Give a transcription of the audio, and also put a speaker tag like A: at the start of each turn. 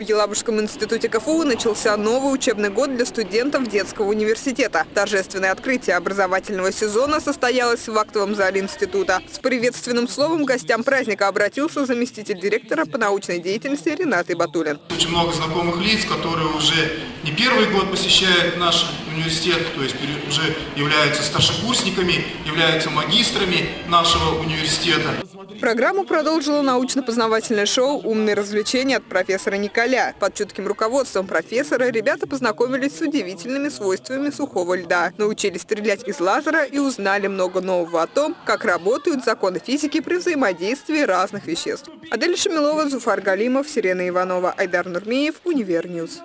A: Елабужском институте КФУ начался новый учебный год для студентов детского университета. Торжественное открытие образовательного сезона состоялось в актовом зале института. С приветственным словом гостям праздника обратился заместитель директора по научной деятельности Ренат Батулин.
B: Очень много знакомых лиц, которые уже не первый год посещают наш университет, то есть уже являются старшекурсниками, являются магистрами нашего университета.
A: Программу продолжило научно-познавательное шоу «Умные развлечения» от профессора Николя. Под чутким руководством профессора ребята познакомились с удивительными свойствами сухого льда, научились стрелять из лазера и узнали много нового о том, как работают законы физики при взаимодействии разных веществ. Адель Шамилова, Зуфар Галимов, Сирена Иванова, Айдар Нурмиев, Univer News.